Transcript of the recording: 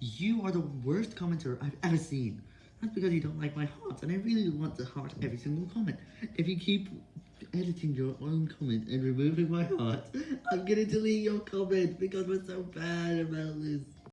You are the worst commenter I've ever seen. That's because you don't like my hearts, and I really want to heart every single comment. If you keep editing your own comment and removing my heart, I'm gonna delete your comment because we're so bad about this.